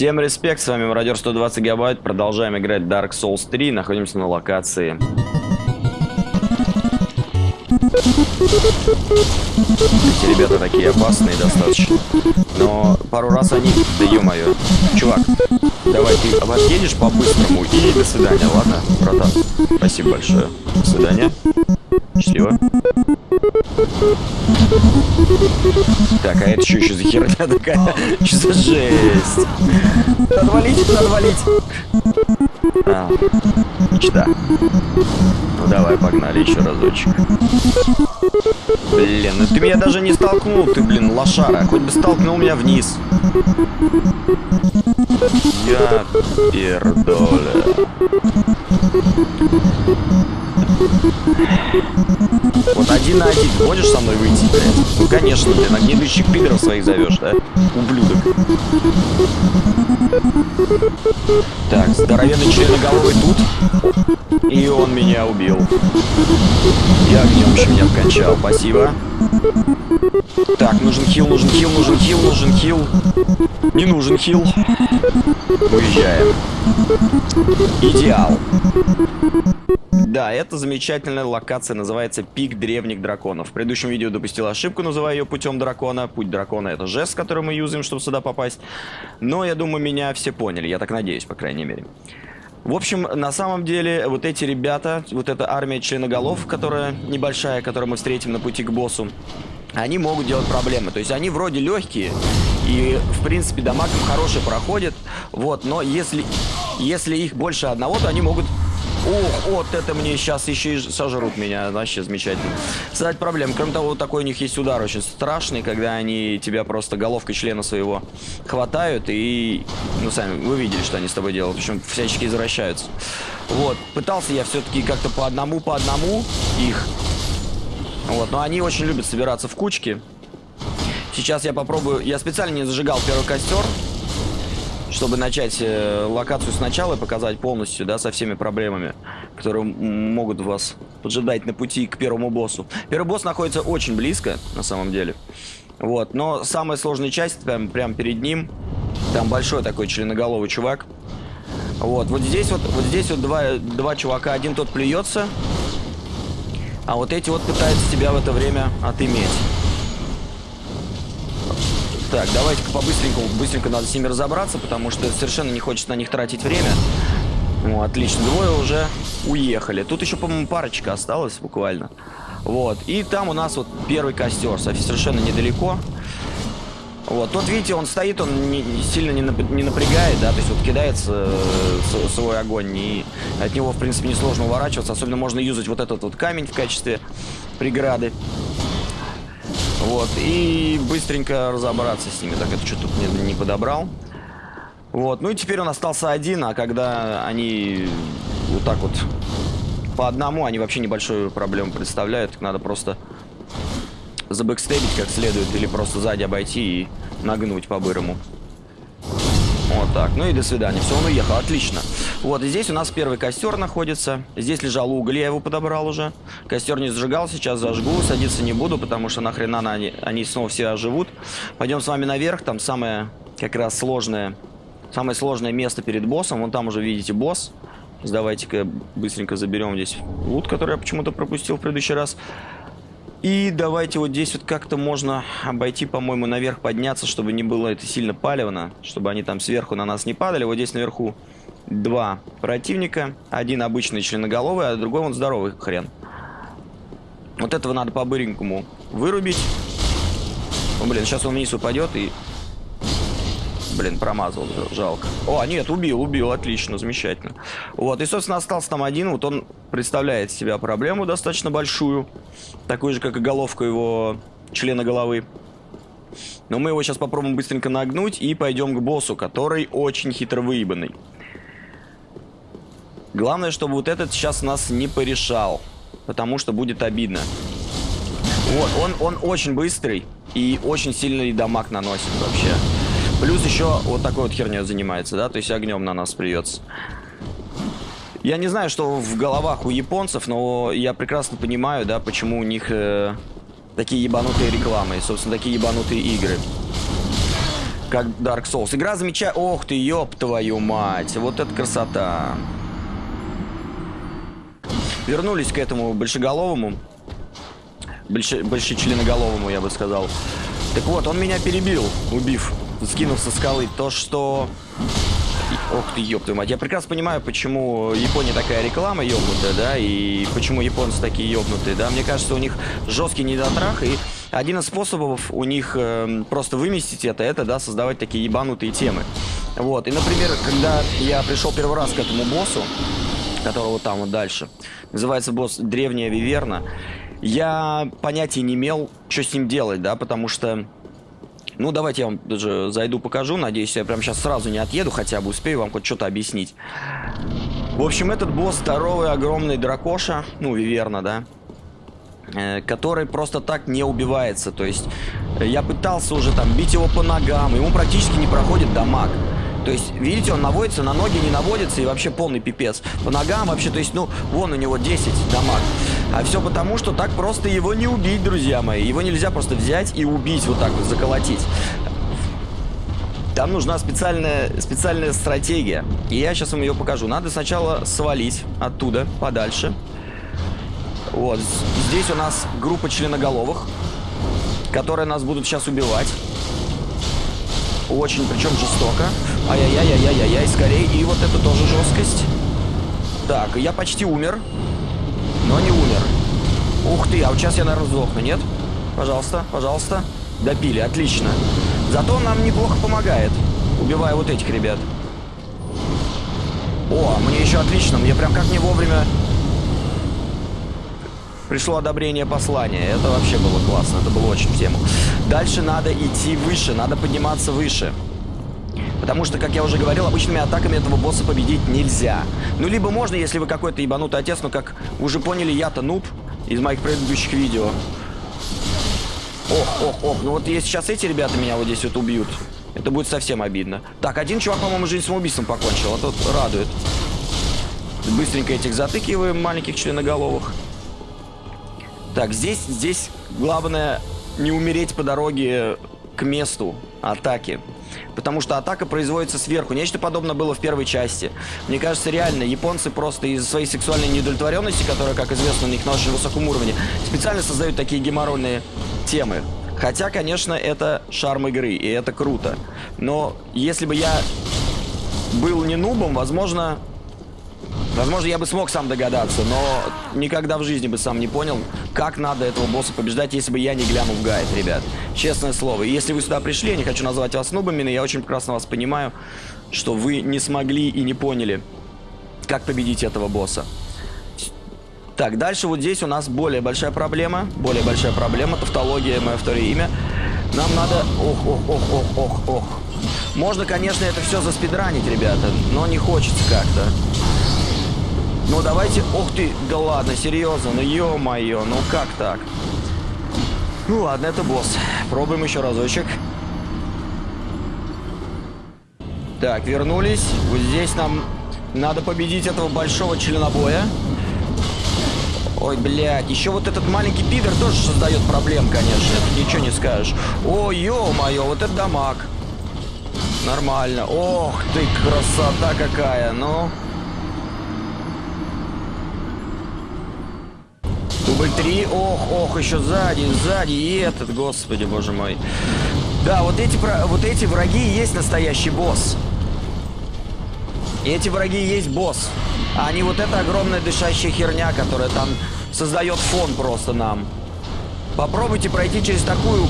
Всем респект, с вами Мародер 120 гигабайт, продолжаем играть Dark Souls 3, находимся на локации. Эти ребята такие опасные достаточно, но пару раз они... Да ё-моё, чувак, давай ты отъедешь по-быстрому и до свидания, ладно, братан? Спасибо большое, до свидания, счастливо. Так, а это что еще за херня такая? Что за жесть? Надо валить, надо валить. А, мечта. Ну давай, погнали еще разочек. Блин, ну ты меня даже не столкнул, ты, блин, лошара. Хоть бы столкнул меня вниз. Я пердоля. Вот один на один. Можешь со мной выйти, блядь? Ну, конечно, ты на гнедущих пидоров своих зовешь, да? Ублюдок. Так, здоровенный членоголовый тут. И он меня убил. Я огнем еще меня вкончал. Спасибо. Так, нужен хил, нужен хил, нужен хил, нужен хил. Не нужен хил. Уезжаем. Идеал. Да, это замечательная локация, называется Пик Древних Драконов. В предыдущем видео допустил ошибку, называя ее Путем Дракона. Путь Дракона это жест, который мы юзаем, чтобы сюда попасть. Но я думаю, меня все поняли, я так надеюсь, по крайней мере. В общем, на самом деле, вот эти ребята, вот эта армия членоголов, которая небольшая, которую мы встретим на пути к боссу, они могут делать проблемы. То есть они вроде легкие, и, в принципе, дамаг хороший проходит, вот, но если, если их больше одного, то они могут Ух, вот это мне сейчас еще и сожрут меня. Вообще замечательно. Создать проблем. Кроме того, такой у них есть удар очень страшный, когда они тебя просто головкой члена своего хватают и... Ну, сами, вы видели, что они с тобой делают. Причем всячески извращаются. Вот. Пытался я все-таки как-то по одному, по одному их. Вот. Но они очень любят собираться в кучки. Сейчас я попробую... Я специально не зажигал первый костер чтобы начать э, локацию сначала и показать полностью, да, со всеми проблемами, которые могут вас поджидать на пути к первому боссу. Первый босс находится очень близко, на самом деле. Вот, но самая сложная часть прям, прям перед ним. Там большой такой членоголовый чувак. Вот, вот здесь вот, вот здесь вот два, два чувака. Один тот плюется, а вот эти вот пытаются тебя в это время отыметь. Так, давайте-ка побыстренько, быстренько надо с ними разобраться, потому что совершенно не хочется на них тратить время. Ну, отлично, двое уже уехали. Тут еще, по-моему, парочка осталась буквально. Вот, и там у нас вот первый костер, совершенно недалеко. Вот, тут, видите, он стоит, он не, сильно не, не напрягает, да, то есть вот кидается э, свой огонь, и от него, в принципе, несложно уворачиваться, особенно можно юзать вот этот вот камень в качестве преграды. Вот, и быстренько разобраться с ними. Так, это что тут не, не подобрал. Вот, ну и теперь он остался один, а когда они вот так вот по одному, они вообще небольшую проблему представляют. Надо просто забэкстейбить как следует или просто сзади обойти и нагнуть по-бырому. Вот так. Ну и до свидания. Все, он уехал. Отлично. Вот, и здесь у нас первый костер находится. Здесь лежал уголь, я его подобрал уже. Костер не сжигал, сейчас зажгу. Садиться не буду, потому что нахрена они, они снова все оживут. Пойдем с вами наверх. Там самое как раз сложное, самое сложное место перед боссом. Вон там уже видите босс. Давайте-ка быстренько заберем здесь лут, который я почему-то пропустил в предыдущий раз. И давайте вот здесь вот как-то можно обойти, по-моему, наверх подняться, чтобы не было это сильно палевно, чтобы они там сверху на нас не падали. Вот здесь наверху два противника. Один обычный членоголовый, а другой он здоровый хрен. Вот этого надо по-быренькому вырубить. О, блин, сейчас он вниз упадет и Блин, промазал, жалко. О, нет, убил, убил, отлично, замечательно. Вот, и, собственно, остался там один. Вот он представляет себя проблему достаточно большую. Такую же, как и головка его члена головы. Но мы его сейчас попробуем быстренько нагнуть и пойдем к боссу, который очень хитро выебанный. Главное, чтобы вот этот сейчас нас не порешал, потому что будет обидно. Вот, он, он очень быстрый и очень сильный дамаг наносит вообще. Плюс еще вот такой вот херней занимается, да, то есть огнем на нас плюется. Я не знаю, что в головах у японцев, но я прекрасно понимаю, да, почему у них э, такие ебанутые рекламы и, собственно, такие ебанутые игры. как Dark Souls. Игра замечательная. Ох ты, ёб твою мать. Вот это красота. Вернулись к этому большеголовому. Больше, большечленоголовому, я бы сказал. Так вот, он меня перебил, убив, скинув со скалы. То, что... Ох ты, ёб твою мать. Я прекрасно понимаю, почему Япония такая реклама ёбнутая, да, и почему японцы такие ёбнутые, да. Мне кажется, у них жесткий недотрах, и один из способов у них э, просто выместить это, это, да, создавать такие ебанутые темы. Вот, и, например, когда я пришел первый раз к этому боссу, которого там вот дальше, называется босс Древняя Виверна, я понятия не имел, что с ним делать, да, потому что... Ну, давайте я вам даже зайду, покажу. Надеюсь, я прям сейчас сразу не отъеду, хотя бы успею вам хоть что-то объяснить. В общем, этот босс здоровый, огромный дракоша, ну, Виверна, да, э, который просто так не убивается. То есть я пытался уже там бить его по ногам, ему практически не проходит дамаг. То есть, видите, он наводится, на ноги не наводится и вообще полный пипец. По ногам вообще, то есть, ну, вон у него 10 дамаг. А все потому, что так просто его не убить, друзья мои. Его нельзя просто взять и убить, вот так вот заколотить. Там нужна специальная, специальная стратегия. И я сейчас вам ее покажу. Надо сначала свалить оттуда, подальше. Вот, здесь у нас группа членоголовых, которые нас будут сейчас убивать. Очень, причем жестоко. Ай-яй-яй-яй-яй-яй, скорее. И вот это тоже жесткость. Так, я почти умер. Но не умер. Ух ты, а вот сейчас я, наверное, сдохну, нет? Пожалуйста, пожалуйста. Допили, отлично. Зато нам неплохо помогает, убивая вот этих ребят. О, мне еще отлично. Мне прям как не вовремя пришло одобрение послания. Это вообще было классно, это было очень в тему. Дальше надо идти выше, надо подниматься выше. Потому что, как я уже говорил, обычными атаками этого босса победить нельзя. Ну, либо можно, если вы какой-то ебанутый отец, но, как уже поняли, я-то нуб из моих предыдущих видео. Ох, ох, ох, ну вот если сейчас эти ребята меня вот здесь вот убьют, это будет совсем обидно. Так, один чувак, по-моему, жизнь самоубийством покончил, а тут радует. Быстренько этих затыкиваем, маленьких членоголовых. Так, здесь, здесь главное не умереть по дороге к месту атаки. Потому что атака производится сверху. Нечто подобное было в первой части. Мне кажется, реально, японцы просто из-за своей сексуальной неудовлетворенности, которая, как известно, у них на очень высоком уровне, специально создают такие геморройные темы. Хотя, конечно, это шарм игры, и это круто. Но если бы я был не нубом, возможно, Возможно, я бы смог сам догадаться, но никогда в жизни бы сам не понял, как надо этого босса побеждать, если бы я не глянул в гайд, ребят. Честное слово. И если вы сюда пришли, я не хочу назвать вас нубами, но я очень прекрасно вас понимаю, что вы не смогли и не поняли, как победить этого босса. Так, дальше вот здесь у нас более большая проблема. Более большая проблема. Тавтология, мое второе имя. Нам надо... Ох, ох, ох, ох, ох, ох. Можно, конечно, это все заспидранить, ребята, но не хочется как-то. Ну давайте... Ух ты, да ладно, серьезно, ну ё-моё, ну как так? Ну ладно, это босс. Пробуем еще разочек. Так, вернулись. Вот здесь нам надо победить этого большого членобоя. Ой, блядь, еще вот этот маленький пидор тоже создает проблем, конечно. Это ничего не скажешь. О, ё-моё, вот это дамаг. Нормально. Ох ты, красота какая, ну... Дубль 3. Ох, ох, еще сзади, сзади. И этот, господи, боже мой. Да, вот эти, вот эти враги есть настоящий босс. Эти враги есть босс. А не вот эта огромная дышащая херня, которая там создает фон просто нам. Попробуйте пройти через такую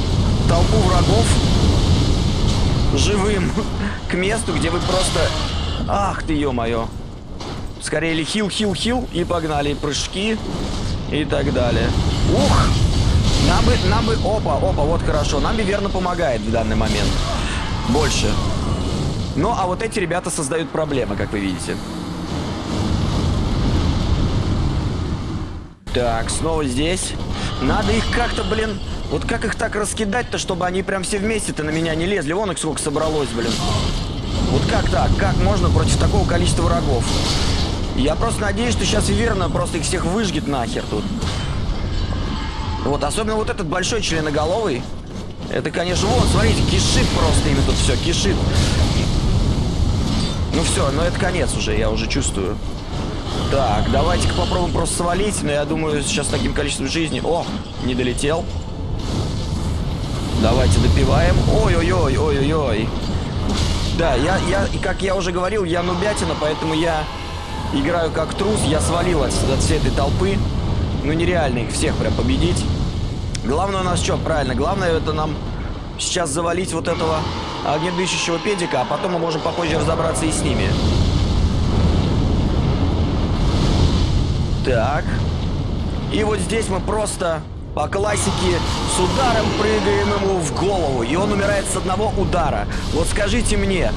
толпу врагов живым к месту, где вы просто... Ах ты, ё-моё. Скорее хил, хил, хил и погнали. Прыжки и так далее. Ух! Нам бы, нам бы, опа, опа, вот хорошо. Нам бы верно помогает в данный момент. Больше. Ну, а вот эти ребята создают проблемы, как вы видите. Так, снова здесь. Надо их как-то, блин... Вот как их так раскидать-то, чтобы они прям все вместе-то на меня не лезли? Вон их сколько собралось, блин. Вот как так? Как можно против такого количества врагов? Я просто надеюсь, что сейчас Виверна просто их всех выжгет нахер тут. Вот, особенно вот этот большой членоголовый. Это, конечно, вот, смотрите, кишит просто ими тут все, кишит. Ну все, ну это конец уже, я уже чувствую. Так, давайте-ка попробуем просто свалить, но я думаю, сейчас таким количеством жизни... О, не долетел. Давайте допиваем. Ой-ой-ой, ой-ой-ой. Да, я, я, как я уже говорил, я нубятина, поэтому я играю как трус. Я свалил от, всей этой толпы. Ну, нереально их всех прям победить. Главное у нас что, правильно, главное это нам сейчас завалить вот этого огнедышащего педика, а потом мы можем попозже разобраться и с ними. Так. И вот здесь мы просто по классике с ударом прыгаем ему в голову, и он умирает с одного удара. Вот скажите мне,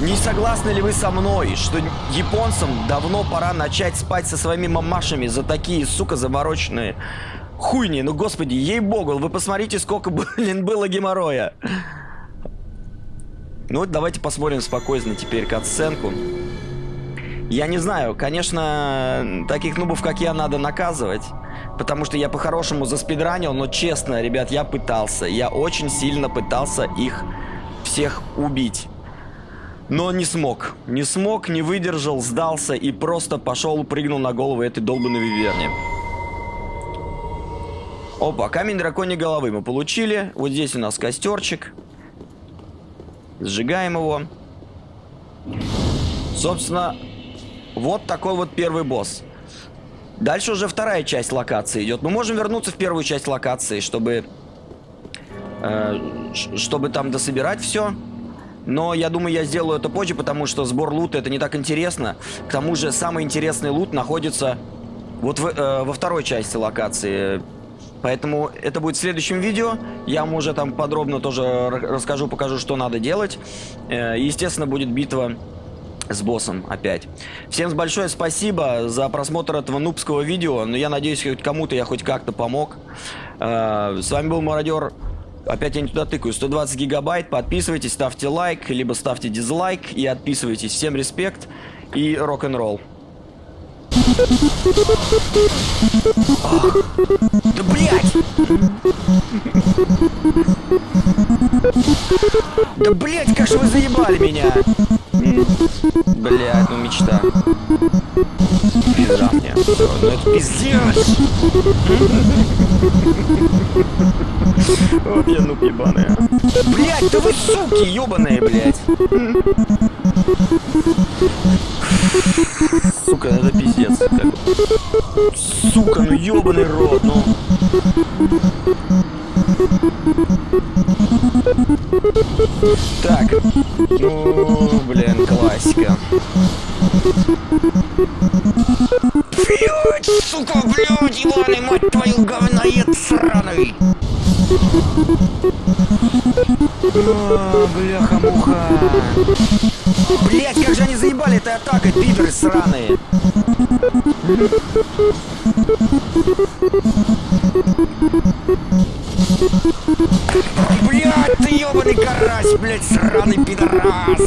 не согласны ли вы со мной, что японцам давно пора начать спать со своими мамашами за такие, сука, замороченные хуйни? Ну, господи, ей-богу, вы посмотрите, сколько, блин, было геморроя. Ну, вот давайте посмотрим спокойно теперь катсценку. Я не знаю, конечно, таких нубов, как я, надо наказывать. Потому что я по-хорошему заспидранил, но честно, ребят, я пытался. Я очень сильно пытался их всех убить. Но не смог. Не смог, не выдержал, сдался и просто пошел, прыгнул на голову этой долбанной виверни. Опа, камень драконьей головы мы получили. Вот здесь у нас костерчик. Сжигаем его. Собственно, вот такой вот первый босс. Дальше уже вторая часть локации идет. Мы можем вернуться в первую часть локации, чтобы... Э, чтобы там дособирать все. Но я думаю, я сделаю это позже, потому что сбор лута это не так интересно. К тому же, самый интересный лут находится вот в, э, во второй части локации. Поэтому это будет в следующем видео. Я вам уже там подробно тоже расскажу, покажу, что надо делать. Э, естественно, будет битва с боссом опять. Всем большое спасибо за просмотр этого нубского видео. Но я надеюсь, хоть кому-то я хоть как-то помог. Э, с вами был Мародер. Опять я не туда тыкаю. 120 гигабайт. Подписывайтесь, ставьте лайк, либо ставьте дизлайк и отписывайтесь. Всем респект и рок-н-ролл. Да блять! Да блять, как же вы заебали меня! Блять, ну мечта. Пизда мне. Ну это пиздец! Вот я нуб ебаная. Блять, да вы суки ебаные, блять! Сука, это пиздец. Как... Сука, ну ебаный рот, ну. Так. Ну, блин, классика. Сука, блядь, ебаный, мать твою, говноед сраный. О, бляха-муха. Блять, как же они заебали этой атакой, пидоры сраные. Блять, ты ебаный карась, блять, сраный пидорас.